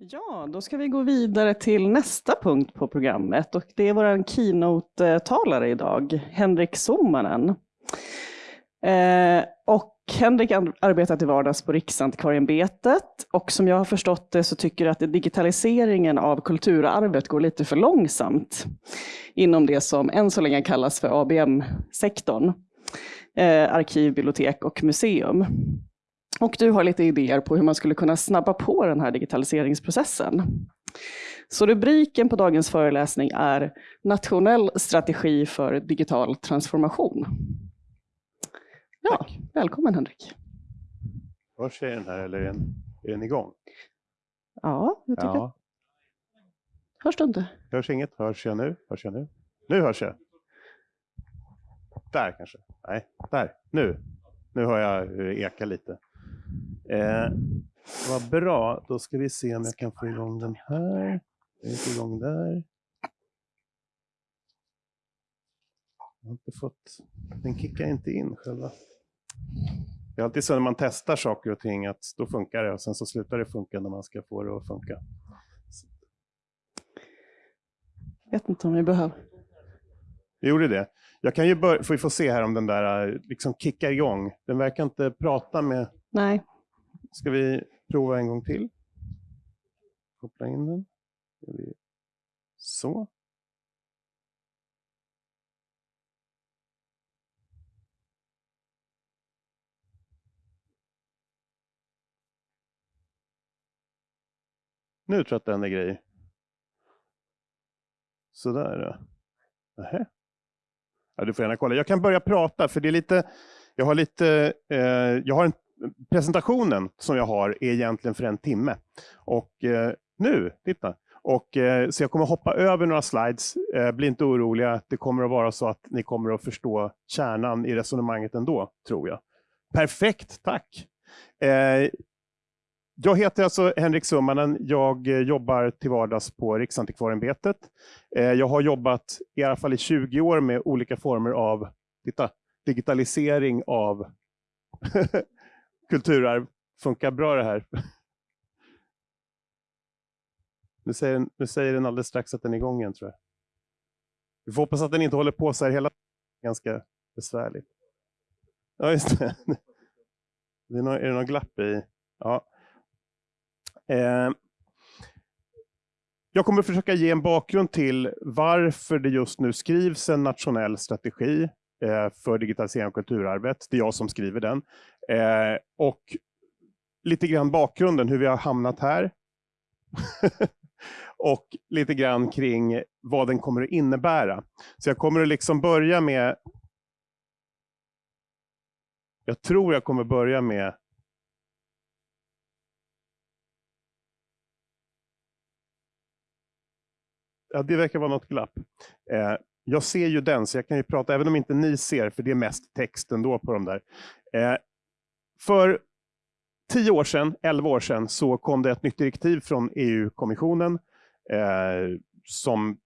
Ja, då ska vi gå vidare till nästa punkt på programmet och det är vår keynote-talare idag, Henrik Sommanen. Eh, och Henrik arbetar till vardags på Riksantikvarieämbetet och som jag har förstått det så tycker jag att digitaliseringen av kulturarvet går lite för långsamt inom det som än så länge kallas för ABM-sektorn, eh, arkiv, bibliotek och museum. Och du har lite idéer på hur man skulle kunna snabba på den här digitaliseringsprocessen. Så rubriken på dagens föreläsning är Nationell strategi för digital transformation. Ja, Tack. välkommen Henrik. Hörs jag den här eller är den, är den igång? Ja, jag tycker ja. Hörs du inte? Hörs inget? Hörs jag nu? Hörs jag nu? Nu hörs jag. Där kanske? Nej, där. Nu. Nu hör jag hur det ekar lite. Eh, vad bra, då ska vi se om jag kan få igång den här. Jag är igång där. Jag har inte fått, den kickar inte in själva. Det är alltid så när man testar saker och ting att då funkar det och sen så slutar det funka när man ska få det att funka. Jag vet inte om vi behöver. Vi gjorde det. Jag kan ju börja, får vi får se här om den där liksom kickar igång. Den verkar inte prata med... Nej. Ska vi prova en gång till? Koppla in den. Så. Nu tror jag att den är grej. Sådär. Nähä. Ja, du får gärna kolla. Jag kan börja prata, för det är lite... Jag har lite... Eh, jag har en presentationen som jag har är egentligen för en timme. Och eh, nu, titta. Och, eh, så jag kommer hoppa över några slides. Eh, bli inte oroliga, det kommer att vara så att ni kommer att förstå kärnan i resonemanget ändå, tror jag. Perfekt, tack! Eh, jag heter alltså Henrik Summanen. Jag eh, jobbar till vardags på Riksantikvarieämbetet. Eh, jag har jobbat i alla fall i 20 år med olika former av titta, digitalisering av eh, kulturarv. Funkar bra det här? Nu säger, den, nu säger den alldeles strax att den är igång igen tror jag. Vi får hoppas att den inte håller på så här hela Ganska besvärligt. Ja, just det. det är, någon, är det någon glapp i? Ja. Eh. Jag kommer försöka ge en bakgrund till varför det just nu skrivs en nationell strategi Eh, för digitalisering av kulturarvet. Det är jag som skriver den. Eh, och lite grann bakgrunden, hur vi har hamnat här. och lite grann kring vad den kommer att innebära. Så jag kommer att liksom börja med... Jag tror jag kommer börja med Ja, det verkar vara något glapp. Eh, jag ser ju den, så jag kan ju prata, även om inte ni ser, för det är mest text ändå på de där. Eh, för tio år sedan, elva år sedan, så kom det ett nytt direktiv från EU-kommissionen eh, som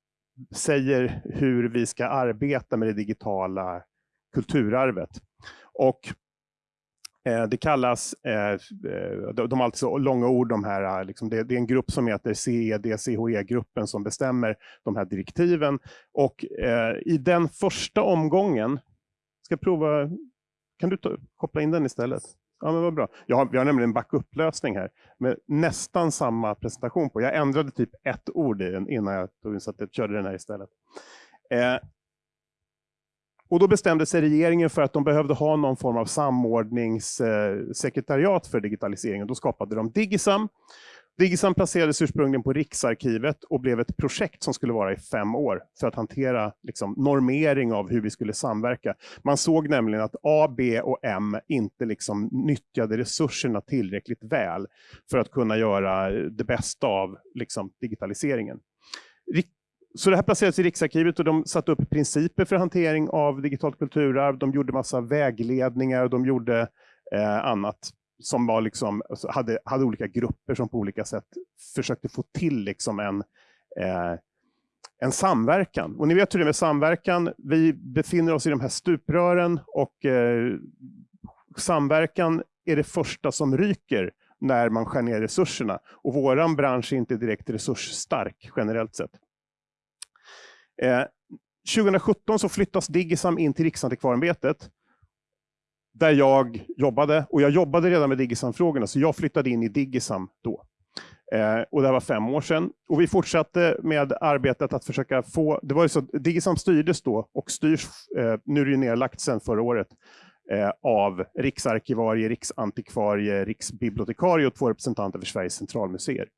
säger hur vi ska arbeta med det digitala kulturarvet. Och Eh, det kallas, eh, eh, de, har har alltså långa ord de här, liksom det, är en grupp som heter CED-CHE-gruppen som bestämmer de här direktiven. Och i den första omgången, ska prova, kan du ta, koppla in den istället? Ja, men vad bra. Jag har, vi har nämligen en backup-lösning här med nästan samma presentation på. Jag ändrade typ ett ord i den innan jag tog så att jag körde den här istället. Eh, och då bestämde sig regeringen för att de behövde ha någon form av samordningssekretariat eh, för digitaliseringen. Då skapade de Digisam Digisam placerades ursprungligen på Riksarkivet och blev ett projekt som skulle vara i fem år för att hantera liksom, normering av hur vi skulle samverka. Man såg nämligen att A, B och M inte liksom, nyttjade resurserna tillräckligt väl för att kunna göra det bästa av liksom, digitaliseringen. Så det här placerades i Riksarkivet och de satte upp principer för hantering av digitalt kulturarv. De gjorde massa vägledningar och de gjorde eh, annat som var liksom, alltså, hade, hade olika grupper som på olika sätt försökte få till liksom en, eh, en samverkan. Och ni vet hur det är med samverkan. Vi befinner oss i de här stuprören och eh, samverkan är det första som ryker när man skär ner resurserna. Och våran bransch är inte direkt resursstark generellt sett. Eh, 2017 så flyttas Digisam in till Riksantikvarieämbetet där jag jobbade. Och jag jobbade redan med Digisam-frågorna, så jag flyttade in i Digisam då. Eh, och det var fem år sedan. Och vi fortsatte med arbetet att försöka få... Det var ju så, Digisam styrdes då och styrs, eh, nu är det ju nedlagt sedan förra året, eh, av riksarkivarie, riksantikvarie, riksbibliotekarie och två representanter för Sveriges centralmuseer.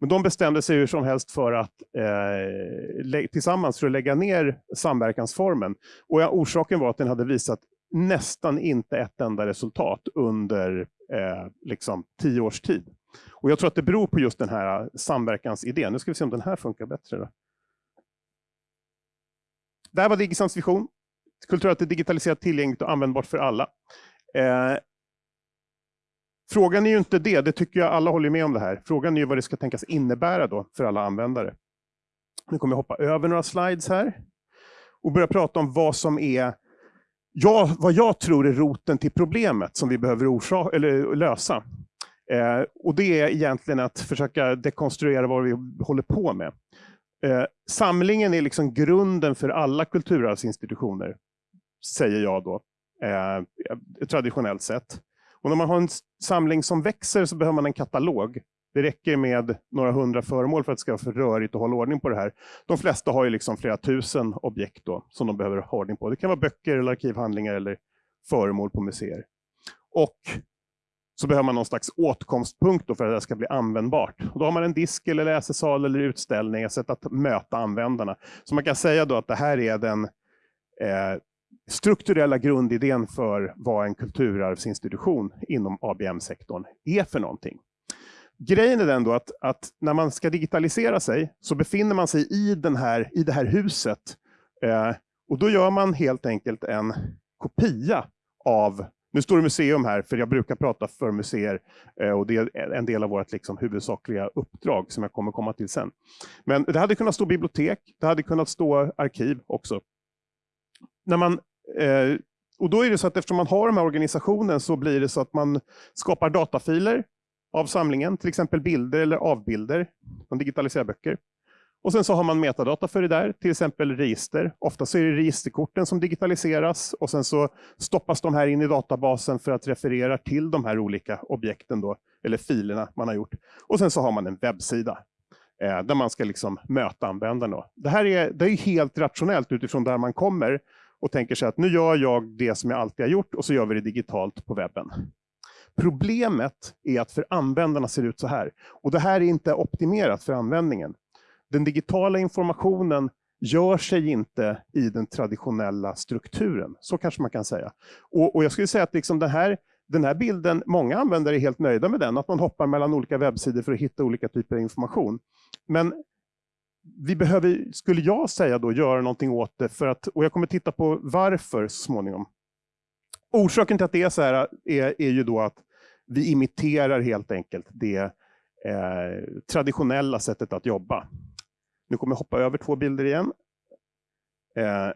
Men de bestämde sig hur som helst för att eh, tillsammans för att lägga ner samverkansformen. Och ja, orsaken var att den hade visat nästan inte ett enda resultat under eh, liksom tio års tid. Och jag tror att det beror på just den här eh, samverkansidén. Nu ska vi se om den här funkar bättre. Då. Det här var Digisams vision. Kulturellt digitaliserat, tillgängligt och användbart för alla. Eh, frågan är ju inte det, det tycker jag alla håller med om det här. Frågan är ju vad det ska tänkas innebära då för alla användare. Nu kommer jag hoppa över några slides här och börja prata om vad som är ja, vad jag tror är roten till problemet som vi behöver eller lösa. Eh, och det är egentligen att försöka dekonstruera vad vi håller på med. Eh, samlingen är liksom grunden för alla kulturarvsinstitutioner, säger jag då, eh, traditionellt sett. Och när man har en samling som växer så behöver man en katalog. Det räcker med några hundra föremål för att det ska vara för rörigt att hålla ordning på det här. De flesta har ju liksom flera tusen objekt då, som de behöver ha ordning på. Det kan vara böcker, eller arkivhandlingar eller föremål på museer. Och så behöver man någon slags åtkomstpunkt för att det ska bli användbart. Och då har man en disk, eller läsesal eller utställning, ett sätt att möta användarna. Så man kan säga då att det här är den eh, strukturella grundidén för vad en kulturarvsinstitution inom ABM-sektorn är för någonting. Grejen är den då att, att, när man ska digitalisera sig så befinner man sig i, den här, i det här huset. Eh, och då gör man helt enkelt en kopia av nu står det museum här, för jag brukar prata för museer eh, och det är en del av vårt liksom, huvudsakliga uppdrag som jag kommer komma till sen. Men det hade kunnat stå bibliotek, det hade kunnat stå arkiv också. När man, eh, och då är det så att eftersom man har de här organisationen så blir det så att man skapar datafiler av samlingen, till exempel bilder eller avbilder. Man digitaliserar böcker. Och sen så har man metadata för det där, till exempel register. Ofta så är det registerkorten som digitaliseras och sen så stoppas de här in i databasen för att referera till de här olika objekten då, eller filerna man har gjort. Och sen så har man en webbsida eh, där man ska liksom möta användaren. Då. Det här är, det är helt rationellt utifrån där man kommer och tänker sig att nu gör jag det som jag alltid har gjort och så gör vi det digitalt på webben. Problemet är att för användarna ser det ut så här. Och det här är inte optimerat för användningen. Den digitala informationen gör sig inte i den traditionella strukturen. Så kanske man kan säga. Och, och jag skulle säga att liksom den, här, den här bilden, många användare är helt nöjda med den, att man hoppar mellan olika webbsidor för att hitta olika typer av information. Men vi behöver, skulle jag säga då, göra någonting åt det, för att, och jag kommer titta på varför så småningom. Orsaken till att det är så här är, är ju då att vi imiterar helt enkelt det eh, traditionella sättet att jobba. Nu kommer jag hoppa över två bilder igen. Eh,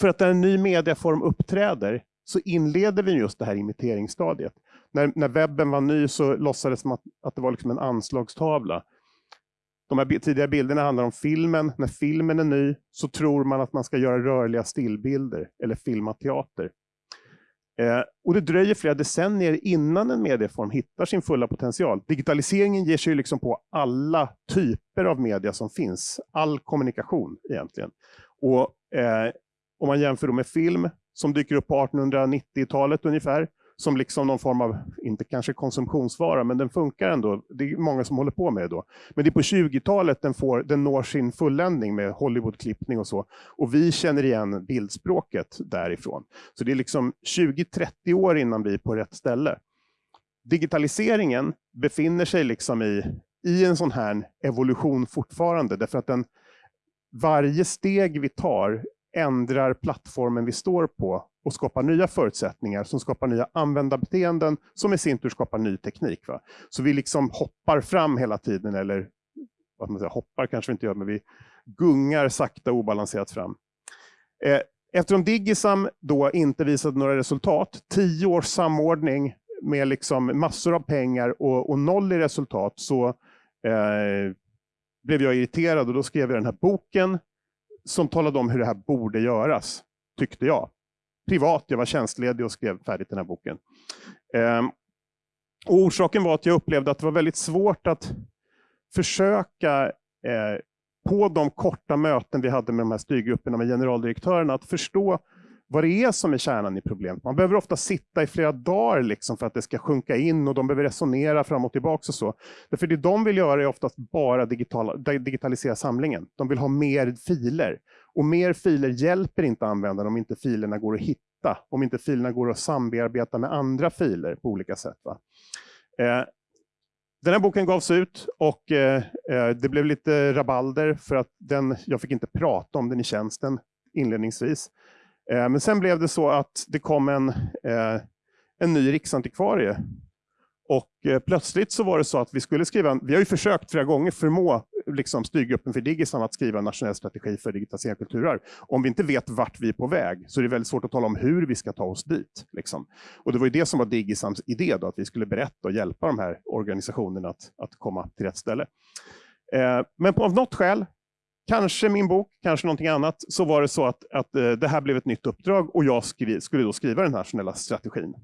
för att när en ny medieform uppträder så inleder vi just det här imiteringsstadiet. När, när webben var ny så låtsades man att, att det var liksom en anslagstavla. De här tidigare bilderna handlar om filmen. När filmen är ny så tror man att man ska göra rörliga stillbilder eller filma teater. Eh, och det dröjer flera decennier innan en medieform hittar sin fulla potential. Digitaliseringen ger sig liksom på alla typer av media som finns. All kommunikation egentligen. Och eh, om man jämför med film som dyker upp på 1890-talet ungefär, som liksom någon form av, inte kanske konsumtionsvara, men den funkar ändå. Det är många som håller på med det då. Men det är på 20-talet den, får, den når sin fulländning med Hollywoodklippning och så. Och vi känner igen bildspråket därifrån. Så det är liksom 20-30 år innan vi är på rätt ställe. Digitaliseringen befinner sig liksom i, i en sån här evolution fortfarande, därför att den, varje steg vi tar ändrar plattformen vi står på och skapar nya förutsättningar som skapar nya användarbeteenden som i sin tur skapar ny teknik. Va? Så vi liksom hoppar fram hela tiden, eller vad man säger, hoppar kanske vi inte gör, men vi gungar sakta obalanserat fram. Eh, Eftersom Digisam då inte visade några resultat, tio års samordning med liksom massor av pengar och, och noll i resultat, så eh, blev jag irriterad och då skrev jag den här boken som talade om hur det här borde göras, tyckte jag. Privat, jag var tjänstledig och skrev färdigt den här boken. Ehm, och orsaken var att jag upplevde att det var väldigt svårt att försöka eh, på de korta möten vi hade med de här styrgrupperna med generaldirektörerna, att förstå vad det är som är kärnan i problemet. Man behöver ofta sitta i flera dagar liksom för att det ska sjunka in och de behöver resonera fram och tillbaka och så. Därför det de vill göra är oftast bara digitala, digitalisera samlingen. De vill ha mer filer. Och mer filer hjälper inte användaren om inte filerna går att hitta, om inte filerna går att sambearbeta med andra filer på olika sätt. Va? Eh, den här boken gavs ut och eh, eh det blev lite rabalder för att den, jag fick inte prata om den i tjänsten inledningsvis. Eh, men sen blev det så att det kom en, eh, en ny riksantikvarie. Och eh, plötsligt så var det så att vi skulle skriva, vi har ju försökt flera gånger förmå liksom, styrgruppen för Digisam att skriva en nationell strategi för digitalisering av kulturarv. Om vi inte vet vart vi är på väg så är det väldigt svårt att tala om hur vi ska ta oss dit. Liksom. Och det var ju det som var Digisams idé, då, att vi skulle berätta och hjälpa de här organisationerna att, att komma till rätt ställe. Eh, men på, av något skäl kanske min bok, kanske någonting annat, så var det så att, att eh, det här blev ett nytt uppdrag och jag skri, skulle då skriva den här nationella strategin.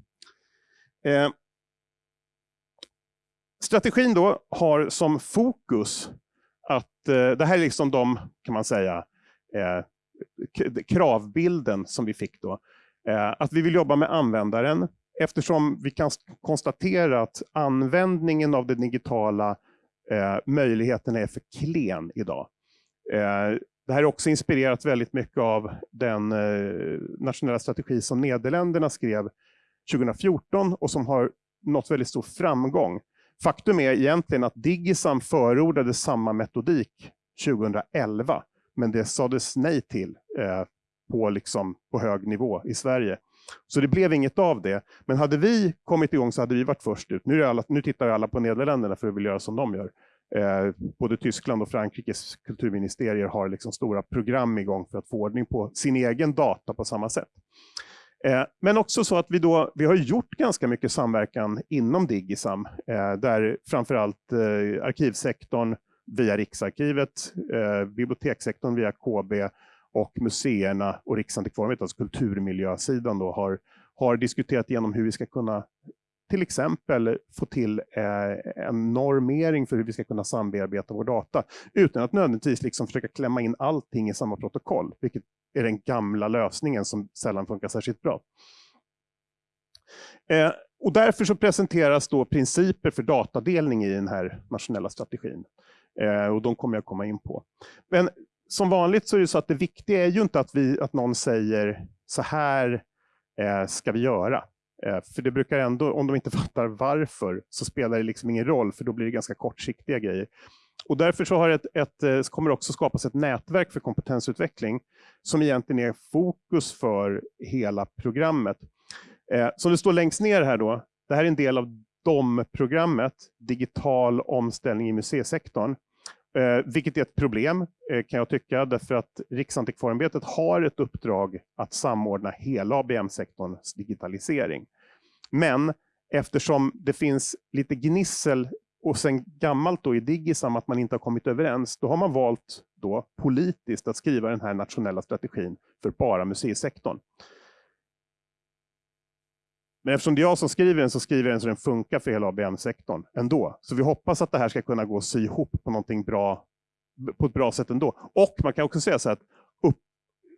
Eh, strategin då har som fokus att, eh, det här är liksom de, kan man säga, eh, kravbilden som vi fick då. Eh, att vi vill jobba med användaren eftersom vi kan konstatera att användningen av den digitala eh, möjligheten är för klen idag. Eh, det här är också inspirerat väldigt mycket av den eh, nationella strategi som Nederländerna skrev 2014 och som har nått väldigt stor framgång. Faktum är egentligen att Digisam förordade samma metodik 2011, men det sades nej till eh, på, liksom, på hög nivå i Sverige. Så det blev inget av det. Men hade vi kommit igång så hade vi varit först ut. Nu, alla, nu tittar alla på Nederländerna för att vilja göra som de gör. Eh, både Tyskland och Frankrikes kulturministerier har liksom stora program igång för att få ordning på sin egen data på samma sätt. Eh, men också så att vi, då, vi har gjort ganska mycket samverkan inom Digisam, eh, där framförallt eh, arkivsektorn via Riksarkivet, bibliotekssektorn via KB och museerna och Riksantikvarieämbetet, alltså kulturmiljösidan, då, har, har diskuterat igenom hur vi ska kunna till exempel få till eh, en normering för hur vi ska kunna sambearbeta vår data, utan att nödvändigtvis liksom försöka klämma in allting i samma protokoll, vilket är den gamla lösningen som sällan funkar särskilt bra. Eh, och därför så presenteras då principer för datadelning i den här nationella strategin. Eh, och de kommer jag komma in på. Men som vanligt så är det så att det viktiga är ju inte att, vi, att någon säger så här eh, ska vi göra. Eh, för det brukar ändå, om de inte fattar varför, så spelar det liksom ingen roll, för då blir det ganska kortsiktiga grejer. Och därför så har ett, ett, eh, kommer det också skapas ett nätverk för kompetensutveckling, som egentligen är fokus för hela programmet. Eh, som det står längst ner här då, det här är en del av DOM-programmet, digital omställning i museisektorn. Eh, vilket är ett problem, eh, kan jag tycka, därför att Riksantikvarieämbetet har ett uppdrag att samordna hela ABM-sektorns digitalisering. Men eftersom det finns lite gnissel och sen gammalt då i Digisam att man inte har kommit överens, då har man valt då politiskt att skriva den här nationella strategin för bara museisektorn. Men eftersom det är jag som skriver den så skriver jag den så den funkar för hela ABM-sektorn ändå. Så vi hoppas att det här ska kunna gå att sy ihop på någonting bra, på ett bra sätt ändå. Och man kan också säga så att upp,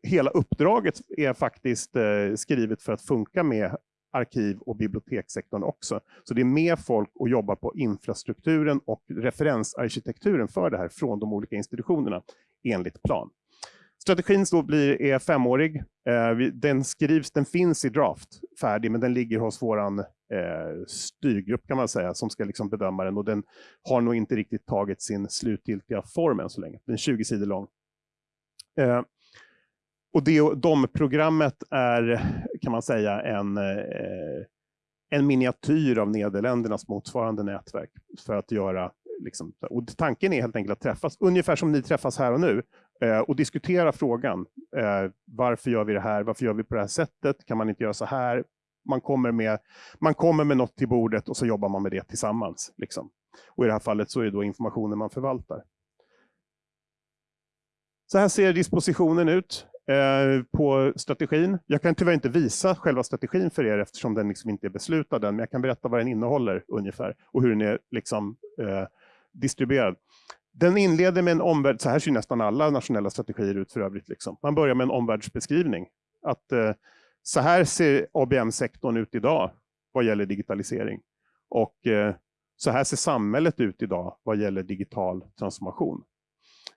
hela uppdraget är faktiskt eh, skrivet för att funka med arkiv och bibliotekssektorn också. Så det är mer folk att jobba på infrastrukturen och referensarkitekturen för det här från de olika institutionerna enligt plan. Strategin då blir, är femårig. Eh, den skrivs, den finns i draft färdig, men den ligger hos vår eh, styrgrupp kan man säga, som ska liksom bedöma den och den har nog inte riktigt tagit sin slutgiltiga form än så länge. Den är 20 sidor lång. Eh, och det, de programmet är, kan man säga, en, eh, en miniatyr av Nederländernas motsvarande nätverk för att göra liksom, och tanken är helt enkelt att träffas, ungefär som ni träffas här och nu, eh, och diskutera frågan. Eh, varför gör vi det här? Varför gör vi på det här sättet? Kan man inte göra så här? Man kommer med, man kommer med något till bordet och så jobbar man med det tillsammans. Liksom. Och i det här fallet så är det då informationen man förvaltar. Så här ser dispositionen ut Eh, på strategin. Jag kan tyvärr inte visa själva strategin för er eftersom den liksom inte är beslutad än, men jag kan berätta vad den innehåller ungefär och hur den är liksom, eh, distribuerad. Den inleder med en omvärld, så här ser nästan alla nationella strategier ut för övrigt. Liksom. Man börjar med en omvärldsbeskrivning. Att, eh, så här ser ABM-sektorn ut idag vad gäller digitalisering. Och eh, så här ser samhället ut idag vad gäller digital transformation.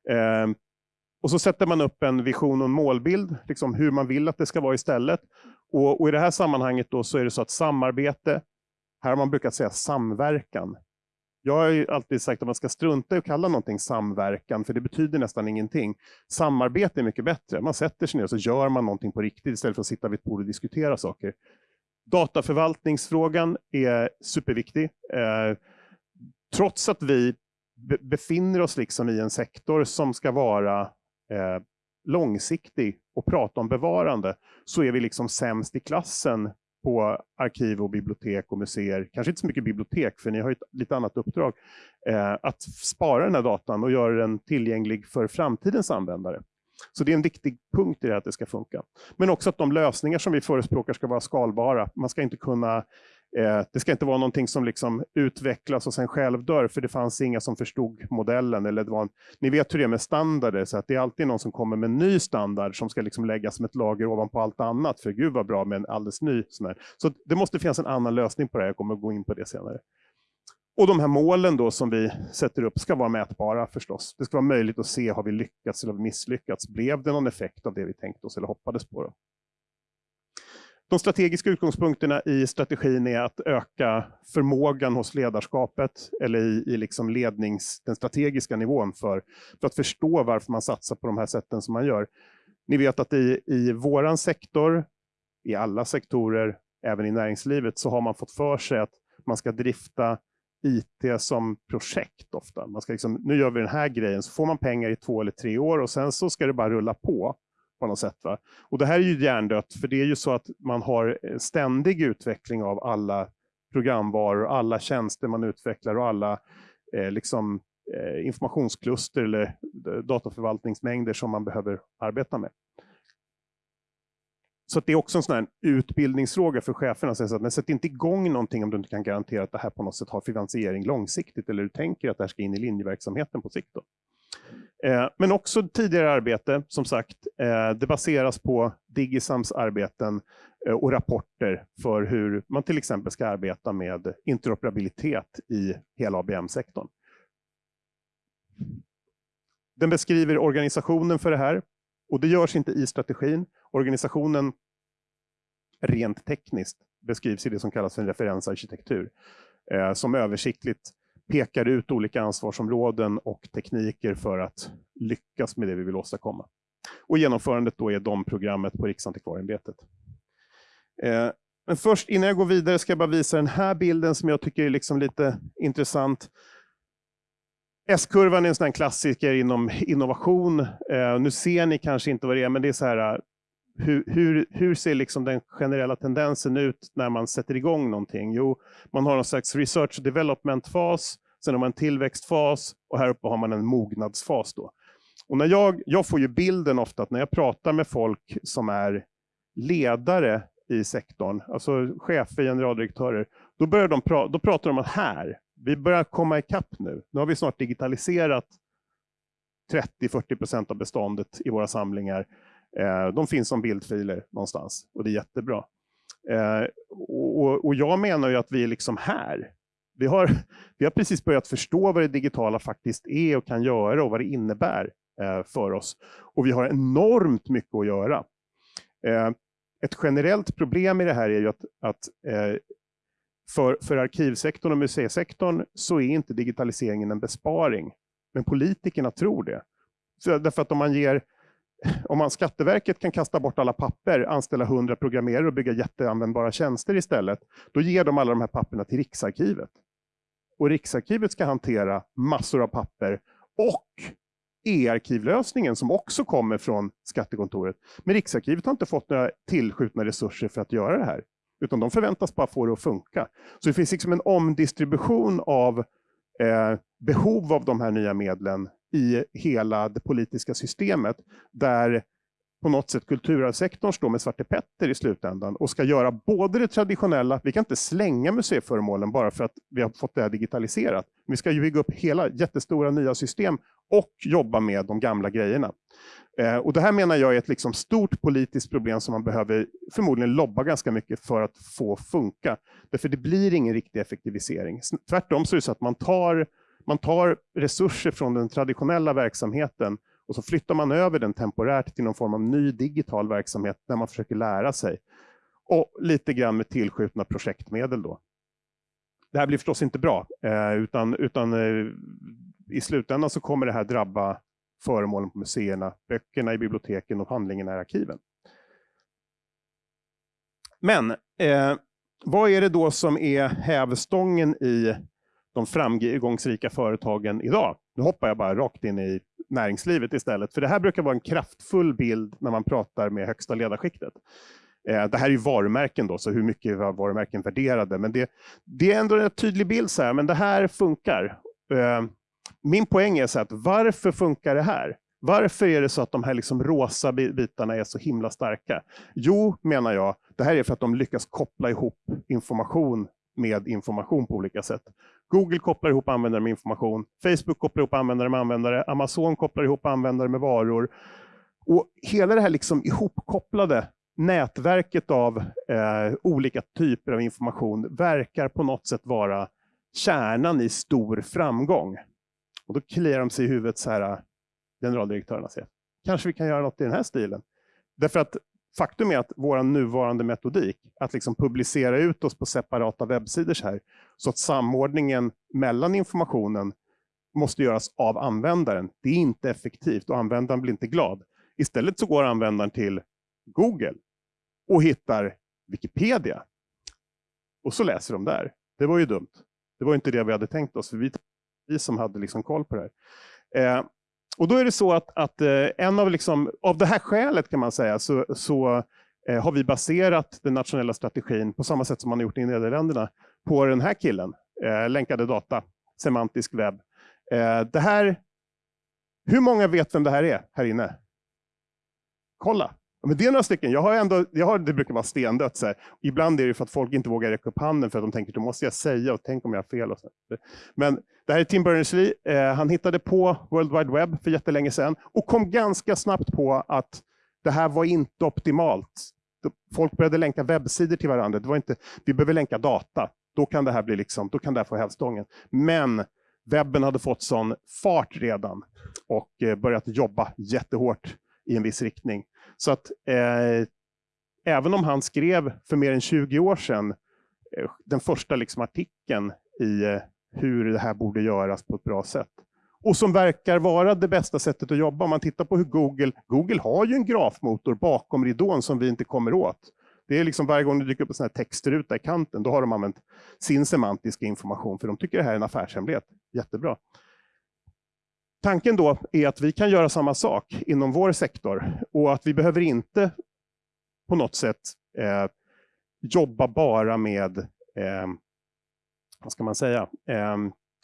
Eh, och så sätter man upp en vision och en målbild, liksom hur man vill att det ska vara istället. Och, och i det här sammanhanget då så är det så att samarbete, här har man brukat säga samverkan. Jag har ju alltid sagt att man ska strunta i att kalla någonting samverkan, för det betyder nästan ingenting. Samarbete är mycket bättre. Man sätter sig ner och så gör man någonting på riktigt istället för att sitta vid ett bord och diskutera saker. Dataförvaltningsfrågan är superviktig. Eh, trots att vi befinner oss liksom i en sektor som ska vara eh, långsiktig och prata om bevarande, så är vi liksom sämst i klassen på arkiv och bibliotek och museer, kanske inte så mycket bibliotek, för ni har ett lite annat uppdrag, eh, att spara den här datan och göra den tillgänglig för framtidens användare. Så det är en viktig punkt i det här att det ska funka. Men också att de lösningar som vi förespråkar ska vara skalbara. Man ska inte kunna Eh, det ska inte vara någonting som liksom utvecklas och sen självdör, för det fanns inga som förstod modellen. Eller det var en, ni vet hur det är med standarder, så att det är alltid någon som kommer med en ny standard som ska liksom läggas som ett lager ovanpå allt annat. För gud vad bra med en alldeles ny. Sån här. Så det måste finnas en annan lösning på det här, jag kommer att gå in på det senare. Och de här målen då som vi sätter upp ska vara mätbara förstås. Det ska vara möjligt att se, har vi lyckats eller misslyckats? Blev det någon effekt av det vi tänkte oss eller hoppades på? Då? De strategiska utgångspunkterna i strategin är att öka förmågan hos ledarskapet eller i, i liksom lednings, den strategiska nivån för, för att förstå varför man satsar på de här sätten som man gör. Ni vet att i, i våran sektor, i alla sektorer, även i näringslivet, så har man fått för sig att man ska drifta IT som projekt ofta. Man ska liksom, nu gör vi den här grejen, så får man pengar i två eller tre år och sen så ska det bara rulla på på något sätt. Va? Och det här är ju hjärndött, för det är ju så att man har eh, ständig utveckling av alla programvaror, alla tjänster man utvecklar och alla eh, liksom, eh, informationskluster eller eh, dataförvaltningsmängder som man behöver arbeta med. Så det är också en sån här utbildningsfråga för cheferna. Så att, men sätt inte igång någonting om du inte kan garantera att det här på något sätt har finansiering långsiktigt eller du tänker att det här ska in i linjeverksamheten på sikt. Då. Eh, men också tidigare arbete, som sagt, eh, det baseras på Digisams arbeten eh, och rapporter för hur man till exempel ska arbeta med interoperabilitet i hela ABM-sektorn. Den beskriver organisationen för det här och det görs inte i strategin. Organisationen rent tekniskt beskrivs i det som kallas för en referensarkitektur eh, som översiktligt pekar ut olika ansvarsområden och tekniker för att lyckas med det vi vill åstadkomma. Och genomförandet då är de programmet på Riksantikvarieämbetet. Eh, men först, innan jag går vidare, ska jag bara visa den här bilden som jag tycker är liksom lite intressant. S-kurvan är en sån klassiker inom innovation. Eh, nu ser ni kanske inte vad det är, men det är så här, eh, hur, hur, hur, ser liksom den generella tendensen ut när man sätter igång någonting? Jo, man har någon slags research och development-fas, sen har man en tillväxtfas och här uppe har man en mognadsfas. Då. Och när jag, jag får ju bilden ofta att när jag pratar med folk som är ledare i sektorn, alltså chefer, generaldirektörer, då, börjar de pra då pratar de om att här, vi börjar komma ikapp nu. Nu har vi snart digitaliserat 30-40 procent av beståndet i våra samlingar. Eh, de finns som bildfiler någonstans och det är jättebra. Eh, och, jag menar ju att vi är liksom här. Vi har, vi har precis börjat förstå vad det digitala faktiskt är och kan göra och vad det innebär eh, för oss. Och vi har enormt mycket att göra. Eh, ett generellt problem i det här är ju att, att eh, för, för arkivsektorn och museisektorn så är inte digitaliseringen en besparing. Men politikerna tror det. Så därför att om man ger om man Skatteverket kan kasta bort alla papper, anställa 100 programmerare och bygga jätteanvändbara tjänster istället, då ger de alla de här papperna till Riksarkivet och Riksarkivet ska hantera massor av papper och e-arkivlösningen som också kommer från Skattekontoret. Men Riksarkivet har inte fått några tillskjutna resurser för att göra det här, utan de förväntas bara få det att funka. Så det finns liksom en omdistribution av eh, behov av de här nya medlen i hela det politiska systemet, där på något sätt kulturarvssektorn står med Svarte Petter i slutändan och ska göra både det traditionella, vi kan inte slänga museiföremålen bara för att vi har fått det här digitaliserat. Vi ska ju bygga upp hela jättestora nya system och jobba med de gamla grejerna. Eh, och Det här menar jag är ett liksom stort politiskt problem som man behöver förmodligen lobba ganska mycket för att få funka. Därför det blir ingen riktig effektivisering. Tvärtom så är det så att man tar, man tar resurser från den traditionella verksamheten och så flyttar man över den temporärt till någon form av ny digital verksamhet där man försöker lära sig. Och lite grann med tillskjutna projektmedel då. Det här blir förstås inte bra, eh, utan, utan eh, i slutändan så kommer det här drabba föremålen på museerna, böckerna i biblioteken och handlingarna i arkiven. Men eh, vad är det då som är hävstången i de framgångsrika företagen idag? Nu hoppar jag bara rakt in i näringslivet istället. För det här brukar vara en kraftfull bild när man pratar med högsta ledarskiktet. Eh, det här är ju varumärken då, så hur mycket var varumärken värderade? Men det, det är ändå en tydlig bild, så här, men det här funkar. Eh, min poäng är så att varför funkar det här? Varför är det så att de här liksom rosa bitarna är så himla starka? Jo, menar jag, det här är för att de lyckas koppla ihop information med information på olika sätt. Google kopplar ihop användare med information, Facebook kopplar ihop användare med användare, Amazon kopplar ihop användare med varor. Och hela det här liksom ihopkopplade nätverket av eh, olika typer av information verkar på något sätt vara kärnan i stor framgång. Och då kliar de sig i huvudet så här, generaldirektörerna säger, kanske vi kan göra något i den här stilen. Därför att faktum är att vår nuvarande metodik, att liksom publicera ut oss på separata webbsidor så här, så att samordningen mellan informationen måste göras av användaren. Det är inte effektivt och användaren blir inte glad. Istället så går användaren till Google och hittar Wikipedia. Och så läser de där. Det var ju dumt. Det var inte det vi hade tänkt oss, för vi, vi som hade liksom koll på det här. Eh, och då är det så att, att eh, en av, liksom, av det här skälet kan man säga, så, så eh, har vi baserat den nationella strategin på samma sätt som man har gjort i Nederländerna på den här killen, eh, länkade data, semantisk webb. Eh, det här, hur många vet vem det här är här inne? Kolla! Men det är några stycken. Jag har ändå, jag har, det brukar vara stendött. Så här. Ibland är det för att folk inte vågar räcka upp handen för att de tänker, då måste jag säga och tänk om jag har fel. Och så. Men det här är Tim Berners-Lee. Eh, han hittade på World Wide Web för jättelänge sedan och kom ganska snabbt på att det här var inte optimalt. Folk började länka webbsidor till varandra. Det var inte, vi behöver länka data. Då kan det här, bli liksom, då kan det här få hävstången. Men webben hade fått sån fart redan och eh, börjat jobba jättehårt i en viss riktning. Så att eh, även om han skrev för mer än 20 år sedan eh, den första liksom, artikeln i eh, hur det här borde göras på ett bra sätt. Och som verkar vara det bästa sättet att jobba. Om man tittar på hur Google, Google har ju en grafmotor bakom ridån som vi inte kommer åt. Det är liksom varje gång det dyker upp en sån här textruta i kanten, då har de använt sin semantiska information, för de tycker det här är en affärshemlighet. Jättebra. Tanken då är att vi kan göra samma sak inom vår sektor och att vi behöver inte på något sätt eh, jobba bara med eh, vad ska man säga, eh,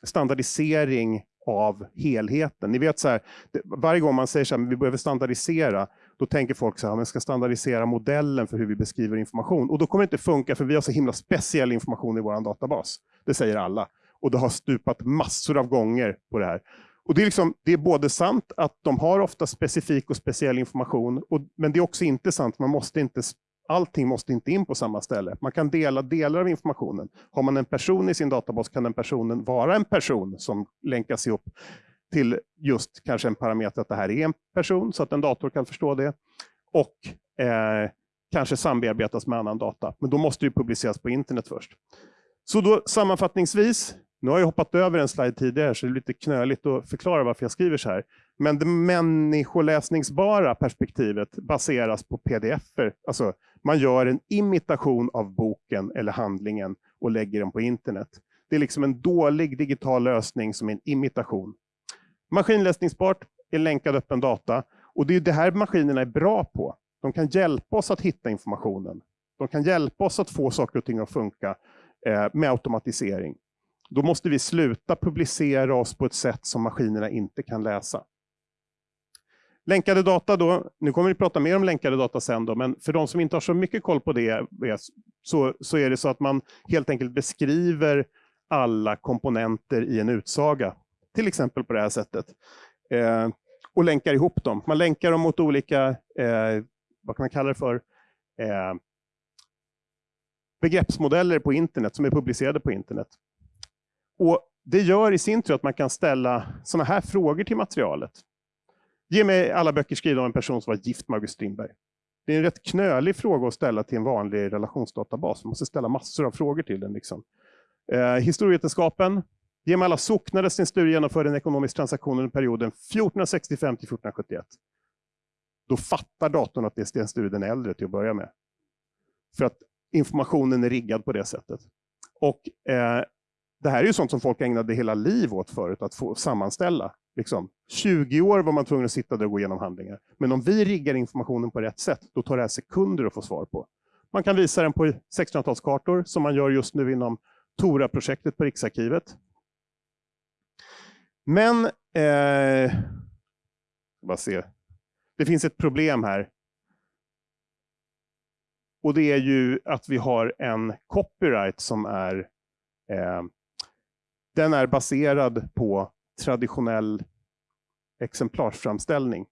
standardisering av helheten. Ni vet så här, varje gång man säger så här, vi behöver standardisera, då tänker folk så här, man ska standardisera modellen för hur vi beskriver information. Och då kommer det inte funka, för vi har så himla speciell information i vår databas. Det säger alla. Och det har stupat massor av gånger på det här. Och det, är liksom, det är både sant att de har ofta specifik och speciell information, och, men det är också inte sant. Man måste inte, allting måste inte in på samma ställe. Man kan dela delar av informationen. Har man en person i sin databas kan den personen vara en person som länkas ihop till just kanske en parameter att det här är en person, så att en dator kan förstå det. Och eh, kanske sambearbetas med annan data. Men då måste det publiceras på internet först. Så då sammanfattningsvis, nu har jag hoppat över en slide tidigare, så det är lite knöligt att förklara varför jag skriver så här. Men det människoläsningsbara perspektivet baseras på pdf-er. Alltså, man gör en imitation av boken eller handlingen och lägger den på internet. Det är liksom en dålig digital lösning som är en imitation. Maskinläsningsbart är länkad öppen data och det är det här maskinerna är bra på. De kan hjälpa oss att hitta informationen. De kan hjälpa oss att få saker och ting att funka eh, med automatisering. Då måste vi sluta publicera oss på ett sätt som maskinerna inte kan läsa. Länkade data då, nu kommer vi prata mer om länkade data sen då, men för de som inte har så mycket koll på det eh, så, så är det så att man helt enkelt beskriver alla komponenter i en utsaga. Till exempel på det här sättet. Eh, och länkar ihop dem. Man länkar dem mot olika, eh, vad kan man kalla det för, eh, begreppsmodeller på internet som är publicerade på internet. Och Det gör i sin tur att man kan ställa sådana här frågor till materialet. Ge mig alla böcker skrivna av en person som var gift med August Strindberg. Det är en rätt knölig fråga att ställa till en vanlig relationsdatabas. Man måste ställa massor av frågor till den. Liksom. Eh, historievetenskapen. Ge mig alla socknar där Sten Sture genomförde en ekonomisk transaktion under perioden 1465 till 1471. Då fattar datorn att det är Sten Sture den äldre till att börja med. För att informationen är riggad på det sättet. Och eh, det här är ju sånt som folk ägnade hela liv åt förut, att få sammanställa. Liksom, 20 år var man tvungen att sitta där och gå igenom handlingar. Men om vi riggar informationen på rätt sätt, då tar det här sekunder att få svar på. Man kan visa den på 1600-talskartor, som man gör just nu inom Tora-projektet på Riksarkivet. Men, eh, bara se. det finns ett problem här. Och det är ju att vi har en copyright som är, eh, den är baserad på traditionell exemplarsframställning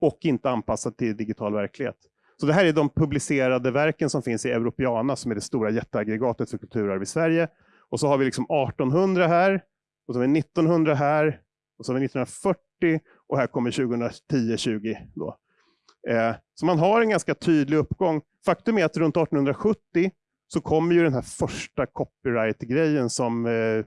och inte anpassad till digital verklighet. Så det här är de publicerade verken som finns i Europeana som är det stora jätteaggregatet för kulturarv i Sverige. Och så har vi liksom 1800 här, och så har vi 1900 här, och så har vi 1940 och här kommer 2010-20. Eh, så man har en ganska tydlig uppgång. Faktum är att runt 1870 så kommer ju den här första copyright-grejen som eh,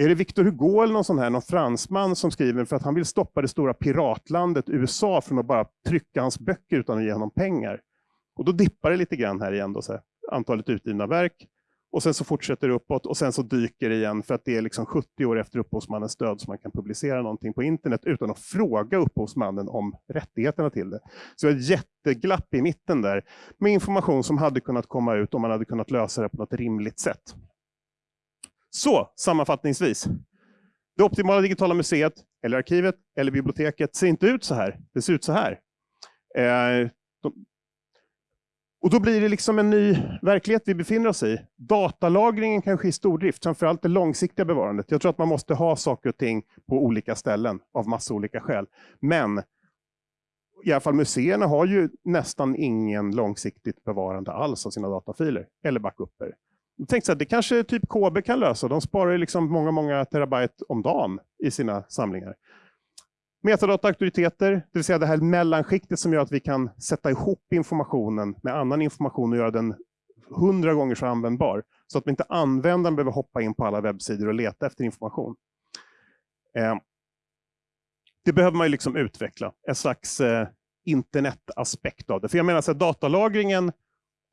är det Victor Hugo eller någon sån här, någon fransman som skriver för att han vill stoppa det stora piratlandet USA från att bara trycka hans böcker utan att ge honom pengar. Och då dippar det lite grann här igen, då, så här, antalet utgivna verk. Och sen så fortsätter det uppåt och sen så dyker det igen för att det är liksom 70 år efter upphovsmannens död som man kan publicera någonting på internet utan att fråga upphovsmannen om rättigheterna till det. Så det är ett jätteglapp i mitten där med information som hade kunnat komma ut om man hade kunnat lösa det på något rimligt sätt. Så sammanfattningsvis. Det optimala digitala museet, eller arkivet, eller biblioteket ser inte ut så här. Det ser ut så här. Eh, de, och då blir det liksom en ny verklighet vi befinner oss i. Datalagringen kanske i stordrift, framförallt det långsiktiga bevarandet. Jag tror att man måste ha saker och ting på olika ställen av massa olika skäl. Men i alla fall museerna har ju nästan ingen långsiktigt bevarande alls av sina datafiler eller backuper. Jag tänkte att det kanske typ KB kan lösa. De sparar liksom många, många terabyte om dagen i sina samlingar. Metadata-auktoriteter, det vill säga det här mellanskiktet som gör att vi kan sätta ihop informationen med annan information och göra den hundra gånger så användbar. Så att inte användaren behöver hoppa in på alla webbsidor och leta efter information. Eh, det behöver man ju liksom utveckla, en slags eh, internetaspekt av det. För jag menar, så här, datalagringen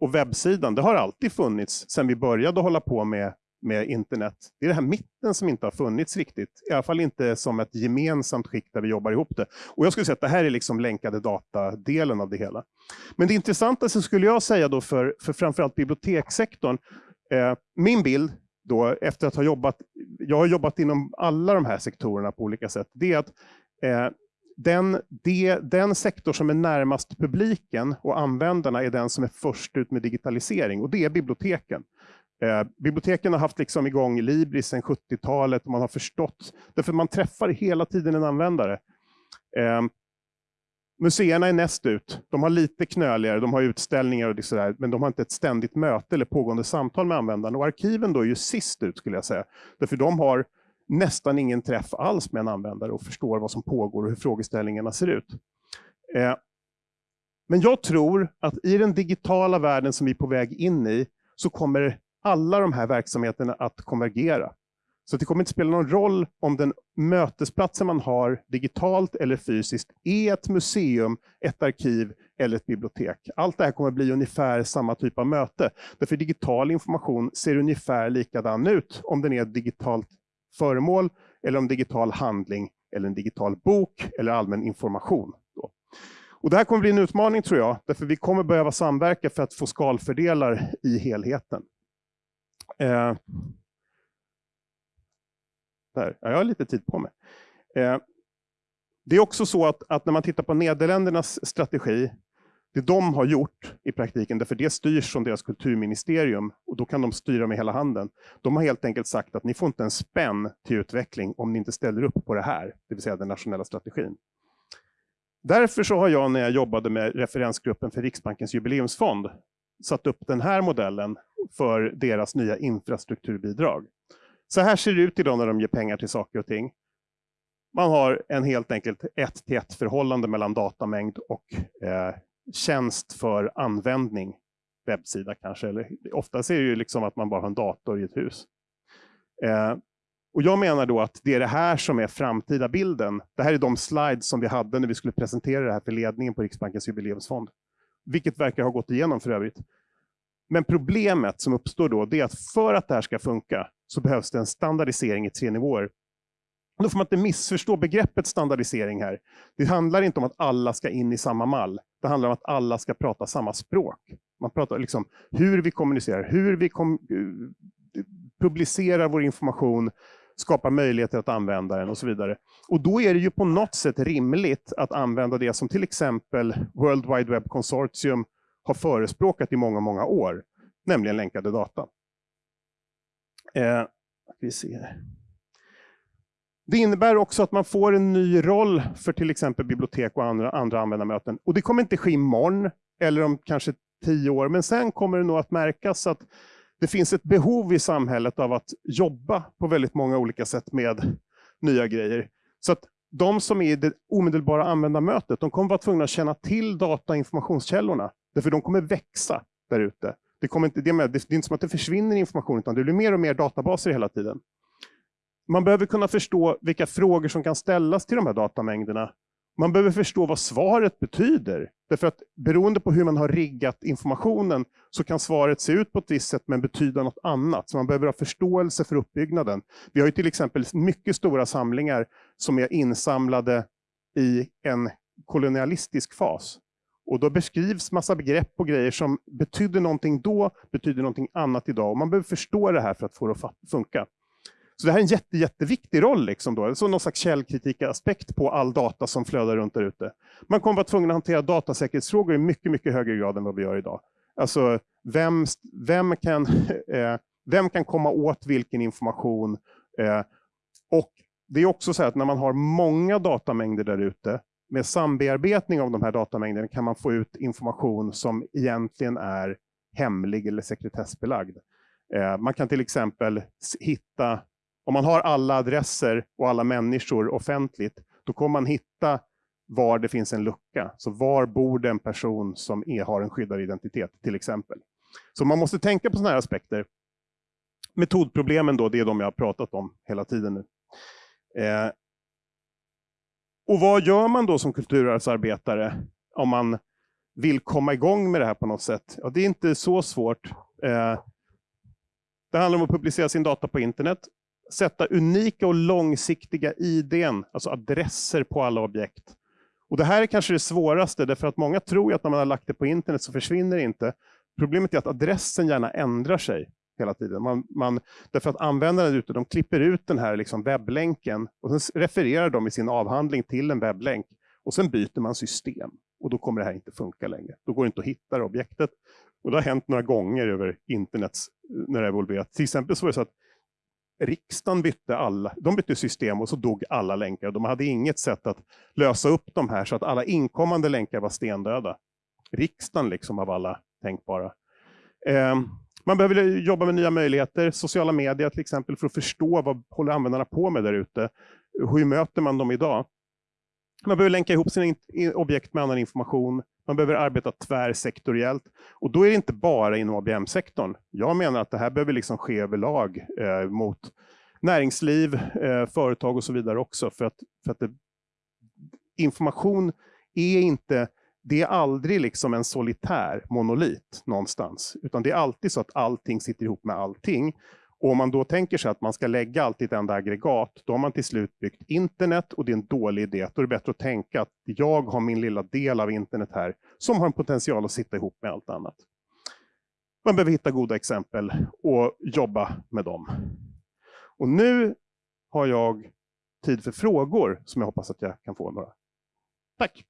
och webbsidan, det har alltid funnits sedan vi började hålla på med, med internet. Det är det här mitten som inte har funnits riktigt. I alla fall inte som ett gemensamt skikt där vi jobbar ihop det. Och jag skulle säga att det här är liksom länkade data-delen av det hela. Men det intressantaste skulle jag säga då för, för framförallt bibliotekssektorn, eh, min bild då efter att ha jobbat, jag har jobbat inom alla de här sektorerna på olika sätt, det är att eh, den, det, den sektor som är närmast publiken och användarna är den som är först ut med digitalisering och det är biblioteken. Eh, biblioteken har haft liksom igång Libris sedan 70-talet och man har förstått, därför man träffar hela tiden en användare. Eh, museerna är näst ut. De har lite knöligare, de har utställningar och sådär, men de har inte ett ständigt möte eller pågående samtal med användarna. Och arkiven då är ju sist ut skulle jag säga. Därför de har nästan ingen träff alls med en användare och förstår vad som pågår och hur frågeställningarna ser ut. Eh, men jag tror att i den digitala världen som vi är på väg in i så kommer alla de här verksamheterna att konvergera. Så det kommer inte spela någon roll om den mötesplatsen man har digitalt eller fysiskt är ett museum, ett arkiv eller ett bibliotek. Allt det här kommer bli ungefär samma typ av möte. Därför digital information ser ungefär likadan ut om den är digitalt föremål eller om digital handling eller en digital bok eller allmän information. Och det här kommer bli en utmaning tror jag, därför vi kommer behöva samverka för att få skalfördelar i helheten. Eh, där. Ja, jag har lite tid på mig. Eh, det är också så att, att, när man tittar på Nederländernas strategi, det de har gjort i praktiken, därför det styrs från deras kulturministerium och då kan de styra med hela handen. De har helt enkelt sagt att ni får inte en spänn till utveckling om ni inte ställer upp på det här, det vill säga den nationella strategin. Därför så har jag när jag jobbade med referensgruppen för Riksbankens jubileumsfond satt upp den här modellen för deras nya infrastrukturbidrag. Så här ser det ut idag när de ger pengar till saker och ting. Man har en helt enkelt ett till ett förhållande mellan datamängd och eh, tjänst för användning. Webbsida kanske, eller oftast är det ju liksom att man bara har en dator i ett hus. Eh, och Jag menar då att det är det här som är framtida bilden. Det här är de slides som vi hade när vi skulle presentera det här för ledningen på Riksbankens jubileumsfond. Vilket verkar ha gått igenom för övrigt. Men problemet som uppstår då, det är att för att det här ska funka så behövs det en standardisering i tre nivåer. Då får man inte missförstå begreppet standardisering här. Det handlar inte om att alla ska in i samma mall. Det handlar om att alla ska prata samma språk. Man pratar liksom hur vi kommunicerar, hur vi kom eh, publicerar vår information, skapar möjligheter att använda den och så vidare. Och då är det ju på något sätt rimligt att använda det som till exempel World Wide Web Consortium har förespråkat i många, många år, nämligen länkade data. Eh, vi ser. Det innebär också att man får en ny roll för till exempel bibliotek och andra, andra användarmöten. Och det kommer inte ske imorgon eller om kanske tio år, men sen kommer det nog att märkas att det finns ett behov i samhället av att jobba på väldigt många olika sätt med nya grejer. Så att de som är i det omedelbara användarmötet, de kommer vara tvungna att känna till data och informationskällorna. Därför de kommer växa där ute. Det, kommer inte, det, är, det är inte som att det försvinner information, utan det blir mer och mer databaser hela tiden. Man behöver kunna förstå vilka frågor som kan ställas till de här datamängderna man behöver förstå vad svaret betyder. Därför att beroende på hur man har riggat informationen så kan svaret se ut på ett visst sätt men betyda något annat. Så man behöver ha förståelse för uppbyggnaden. Vi har ju till exempel mycket stora samlingar som är insamlade i en kolonialistisk fas. Och då beskrivs massa begrepp och grejer som betydde någonting då, betyder någonting annat idag. Och man behöver förstå det här för att få det att funka. Så det här är en jätte, jätteviktig roll, liksom då. Så någon slags källkritikaspekt på all data som flödar runt där ute. Man kommer vara tvungen att hantera datasäkerhetsfrågor i mycket, mycket högre grad än vad vi gör idag. Alltså, vem, vem, kan, eh, vem kan komma åt vilken information? Eh, och det är också så att när man har många datamängder där ute, med sambearbetning av de här datamängderna kan man få ut information som egentligen är hemlig eller sekretessbelagd. Eh, man kan till exempel hitta om man har alla adresser och alla människor offentligt, då kommer man hitta var det finns en lucka. Så var bor den person som är, har en skyddad identitet, till exempel. Så man måste tänka på sådana här aspekter. Metodproblemen då, det är de jag har pratat om hela tiden nu. Eh, och vad gör man då som kulturarvsarbetare om man vill komma igång med det här på något sätt? Ja, det är inte så svårt. Eh, det handlar om att publicera sin data på internet sätta unika och långsiktiga IDn, alltså adresser på alla objekt. Och Det här är kanske det svåraste, därför att många tror att när man har lagt det på internet så försvinner det inte. Problemet är att adressen gärna ändrar sig hela tiden. Man, man, därför att användarna ute, de klipper ut den här liksom webblänken och sen refererar de i sin avhandling till en webblänk och sen byter man system och då kommer det här inte funka längre. Då går det inte att hitta det objektet. Och det har hänt några gånger över internet eh, när det har evolverat. Till exempel så var det så att riksdagen bytte, alla, de bytte system och så dog alla länkar. De hade inget sätt att lösa upp de här så att alla inkommande länkar var stendöda. Riksdagen liksom av alla tänkbara. Eh, man behöver jobba med nya möjligheter, sociala medier till exempel, för att förstå vad håller användarna på med där ute. Hur möter man dem idag? Man behöver länka ihop sina objekt med annan information. Man behöver arbeta tvärsektoriellt. Och då är det inte bara inom ABM-sektorn. Jag menar att det här behöver liksom ske överlag eh, mot näringsliv, eh, företag och så vidare också. För att, för att det, information är inte det är aldrig liksom en solitär monolit någonstans, utan det är alltid så att allting sitter ihop med allting. Och om man då tänker sig att man ska lägga allt i ett enda aggregat, då har man till slut byggt internet och det är en dålig idé. Då är det bättre att tänka att jag har min lilla del av internet här som har en potential att sitta ihop med allt annat. Man behöver hitta goda exempel och jobba med dem. Och nu har jag tid för frågor som jag hoppas att jag kan få några. Tack!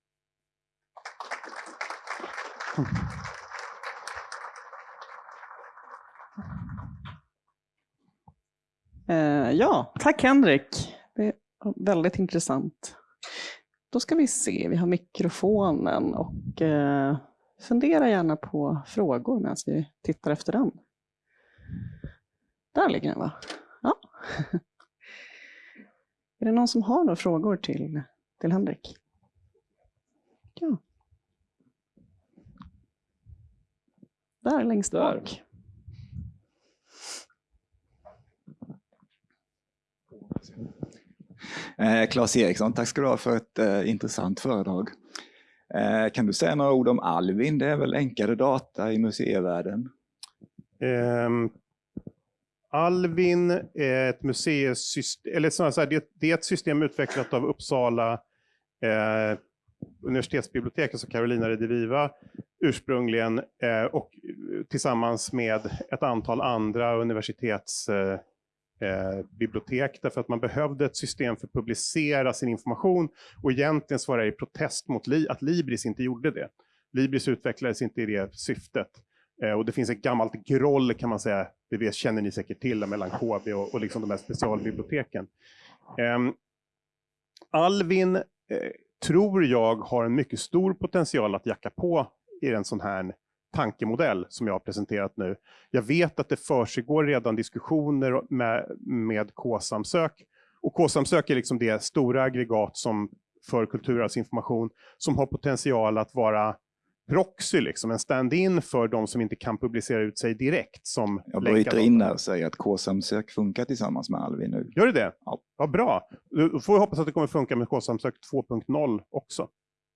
Eh, ja, tack Henrik. Det är väldigt intressant. Då ska vi se, vi har mikrofonen och eh, fundera gärna på frågor medan vi tittar efter den. Där ligger den va? Ja. Är det någon som har några frågor till, till Henrik? Ja. Där längst Där. bak. Eh, Claes Eriksson, tack ska du ha för ett eh, intressant föredrag. Eh, kan du säga några ord om Alvin? Det är väl enklare data i museivärlden? Ehm, Alvin är ett museisystem, eller snarare så här, det, det är ett system utvecklat av Uppsala eh, universitetsbibliotek, alltså Carolina Rediviva ursprungligen, eh, och tillsammans med ett antal andra universitets... Eh, eh, bibliotek, därför att man behövde ett system för att publicera sin information, och egentligen så var det i protest mot li att Libris inte gjorde det. Libris utvecklades inte i det syftet. Eh, och det finns ett gammalt groll kan man säga, det vet, känner ni säkert till, mellan KB och, och liksom de här specialbiblioteken. Eh, Alvin eh, tror jag har en mycket stor potential att jacka på i en sån här tankemodell som jag har presenterat nu. Jag vet att det försiggår redan diskussioner med, med K-samsök. Och K-samsök är liksom det stora aggregat som för kulturarvsinformation som har potential att vara proxy, liksom, en stand-in för de som inte kan publicera ut sig direkt. Som Jag bryter in där och säger att K-samsök funkar tillsammans med Alvin nu. Gör det det? Ja. Vad bra. Då får vi hoppas att det kommer funka med K-samsök 2.0 också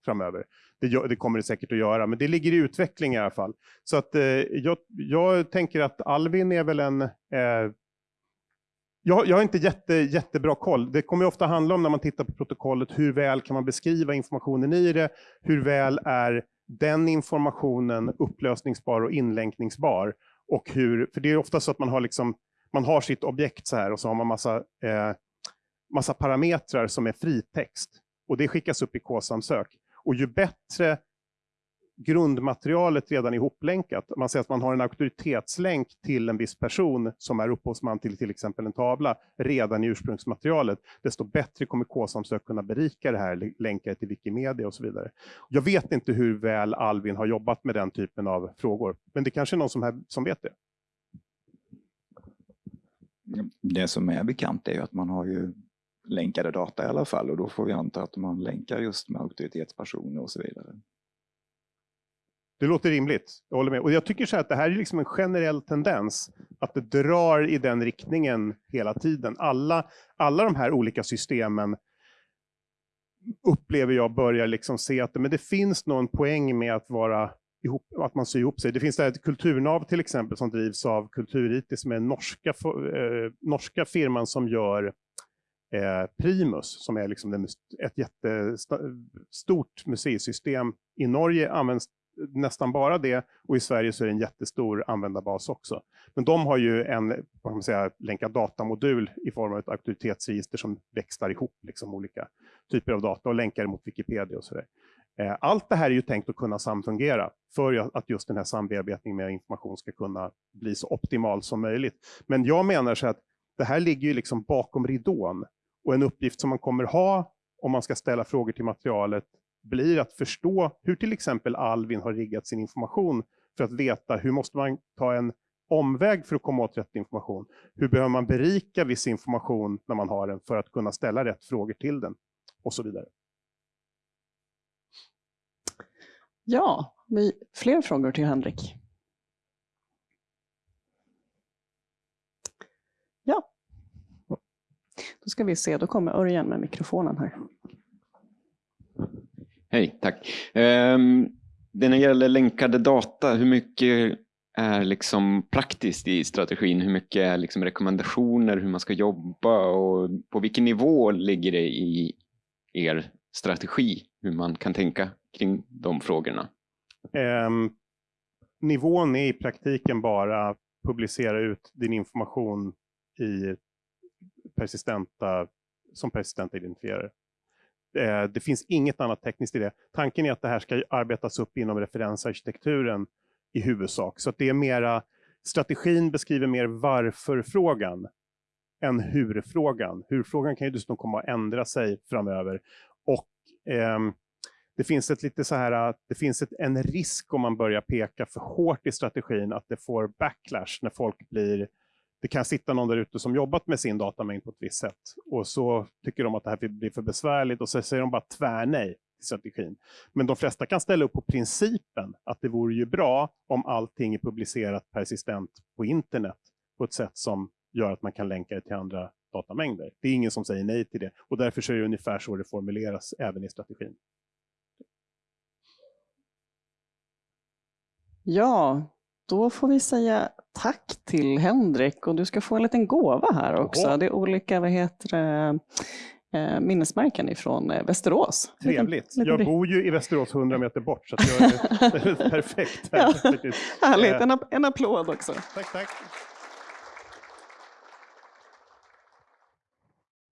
framöver. Det, gör, det kommer det säkert att göra, men det ligger i utveckling i alla fall. Så att eh, jag, jag tänker att Alvin är väl en... Eh, jag, jag har inte jätte, jättebra koll. Det kommer ofta handla om när man tittar på protokollet, hur väl kan man beskriva informationen i det? Hur väl är den informationen upplösningsbar och inlänkningsbar? Och hur, för det är ofta så att man har, liksom, man har sitt objekt så här och så har man massa, eh, massa parametrar som är fritext. Och det skickas upp i K-samsök. Och ju bättre grundmaterialet redan är ihoplänkat, man säger att man har en auktoritetslänk till en viss person som är upphovsman till till exempel en tavla redan i ursprungsmaterialet, desto bättre kommer K-samsök kunna berika det här, länka det till Wikimedia och så vidare. Jag vet inte hur väl Alvin har jobbat med den typen av frågor, men det kanske är någon som, här, som vet det. Det som är bekant är ju att man har ju länkade data i alla fall och då får vi anta att man länkar just med auktoritetspersoner och så vidare. Det låter rimligt, jag håller med. Och jag tycker så här att det här är liksom en generell tendens, att det drar i den riktningen hela tiden. Alla, alla de här olika systemen upplever jag börjar liksom se att men det finns någon poäng med att vara ihop, att man syr ihop sig. Det finns det här ett kulturnav till exempel som drivs av Kultur-IT som är norska, eh, norska firman som gör eh, Eh, Primus som är liksom den, ett jättestort museisystem. I Norge används nästan bara det och i Sverige så är det en jättestor användarbas också. Men de har ju en vad man säga, länkad datamodul i form av ett auktoritetsregister som växlar ihop liksom olika typer av data och länkar mot Wikipedia och sådär. Eh, allt det här är ju tänkt att kunna samfungera för att just den här sambearbetningen med information ska kunna bli så optimal som möjligt. Men jag menar så att det här ligger ju liksom bakom ridån och en uppgift som man kommer ha om man ska ställa frågor till materialet blir att förstå hur till exempel Alvin har riggat sin information för att veta hur måste man ta en omväg för att komma åt rätt information. Hur behöver man berika viss information när man har den för att kunna ställa rätt frågor till den och så vidare. Ja, vi, fler frågor till Henrik? Ja. Då ska vi se, då kommer Örjan med mikrofonen här. Hej, tack. Um, det när det gäller länkade data, hur mycket är liksom praktiskt i strategin? Hur mycket är liksom rekommendationer, hur man ska jobba och på vilken nivå ligger det i er strategi, hur man kan tänka kring de frågorna? Um, nivån är i praktiken bara publicera ut din information i persistenta, som persistenta identifierare. Eh, det finns inget annat tekniskt i det. Tanken är att det här ska arbetas upp inom referensarkitekturen i huvudsak. Så att det är mera, strategin beskriver mer varför-frågan än hur-frågan. Hur-frågan kan ju dessutom komma att ändra sig framöver. Och eh, det finns ett lite så här, det finns ett, en risk om man börjar peka för hårt i strategin att det får backlash när folk blir det kan sitta någon där ute som jobbat med sin datamängd på ett visst sätt och så tycker de att det här blir för besvärligt och så säger de bara tvärnej till strategin. Men de flesta kan ställa upp på principen att det vore ju bra om allting är publicerat persistent på internet på ett sätt som gör att man kan länka det till andra datamängder. Det är ingen som säger nej till det och därför är det ungefär så det formuleras även i strategin. Ja, då får vi säga tack till Henrik och du ska få en liten gåva här också. Oho. Det är olika vad heter det, eh, minnesmärken ifrån eh, Västerås. Trevligt. Jag bor ju i Västerås 100 meter bort så jag är, perfekt. Ja, härligt, en, en applåd också. Tack, tack.